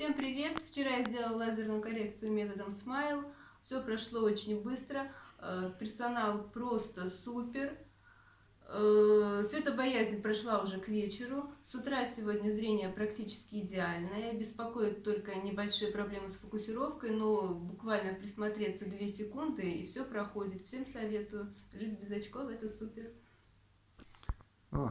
Всем привет! Вчера я сделала лазерную коррекцию методом Smile. Все прошло очень быстро. Э, персонал просто супер. Э, светобоязнь прошла уже к вечеру. С утра сегодня зрение практически идеальное. Беспокоит только небольшие проблемы с фокусировкой, но буквально присмотреться 2 секунды и все проходит. Всем советую. Жизнь без очков это супер.